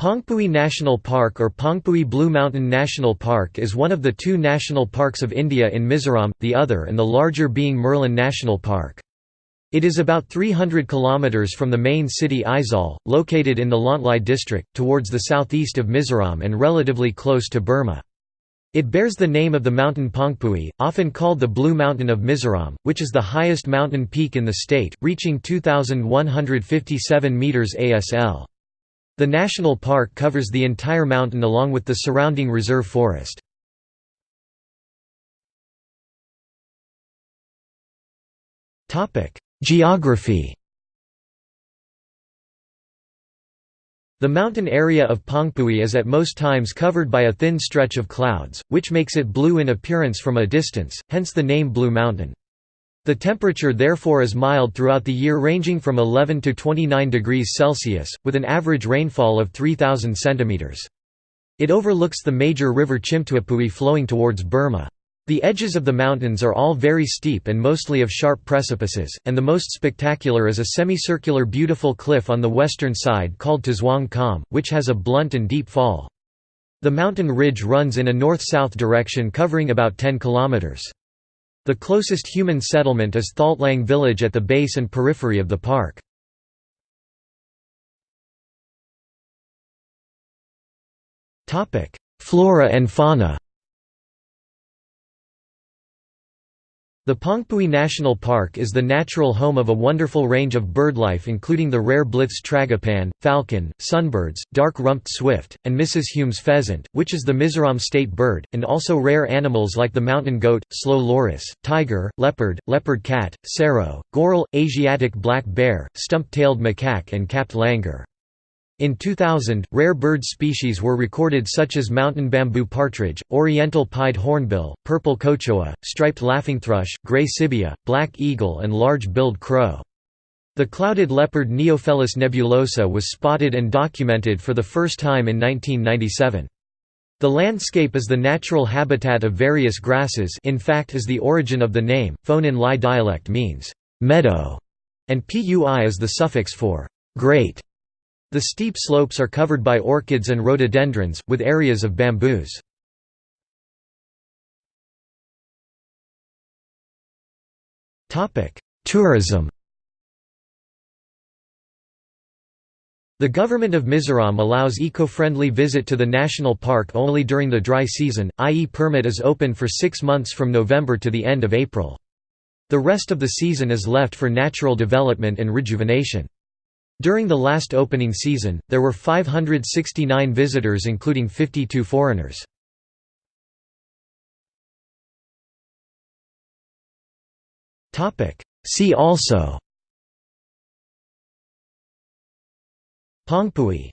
Phawngpui National Park or Phawngpui Blue Mountain National Park is one of the two national parks of India in Mizoram, the other and the larger being Murlen National Park. It is about 300 kilometers from the main city Aizawl, located in the Lawngtlai district, towards the southeast of Mizoram and relatively close to Burma. It bears the name of the mountain Phawngpui, often called the Blue Mountain of Mizoram, which is the highest mountain peak in the state, reaching 2,157 metres ASL. The national park covers the entire mountain along with the surrounding reserve forest. Geography The mountain area of Phawngpui is at most times covered by a thin stretch of clouds, which makes it blue in appearance from a distance, hence the name Blue Mountain. The temperature therefore is mild throughout the year ranging from 11 to 29 degrees Celsius, with an average rainfall of 3,000 cm. It overlooks the major river Chhimtuipui flowing towards Burma. The edges of the mountains are all very steep and mostly of sharp precipices, and the most spectacular is a semicircular beautiful cliff on the western side called Tazwang Kam, which has a blunt and deep fall. The mountain ridge runs in a north-south direction covering about 10 kilometers. The closest human settlement is Thaltlang village at the base and periphery of the park. Flora and fauna The Phawngpui National Park is the natural home of a wonderful range of birdlife including the rare Blyth's tragopan, falcon, sunbirds, dark-rumped swift, and Mrs. Hume's pheasant, which is the Mizoram state bird, and also rare animals like the mountain goat, slow loris, tiger, leopard, leopard cat, serow, goral, Asiatic black bear, stump-tailed macaque and capped langur. In 2000, rare bird species were recorded such as mountain bamboo partridge, oriental pied hornbill, purple cochoa, striped laughingthrush, gray sibia, black eagle and large-billed crow. The clouded leopard Neofelis nebulosa was spotted and documented for the first time in 1997. The landscape is the natural habitat of various grasses in fact is the origin of the name, Phonin Lai dialect means, meadow, and pui is the suffix for great. The steep slopes are covered by orchids and rhododendrons, with areas of bamboos. Tourism The government of Mizoram allows eco-friendly visit to the national park only during the dry season, i.e. permit is open for six months from November to the end of April. The rest of the season is left for natural development and rejuvenation. During the last opening season, there were 569 visitors including 52 foreigners. See also. Phawngpui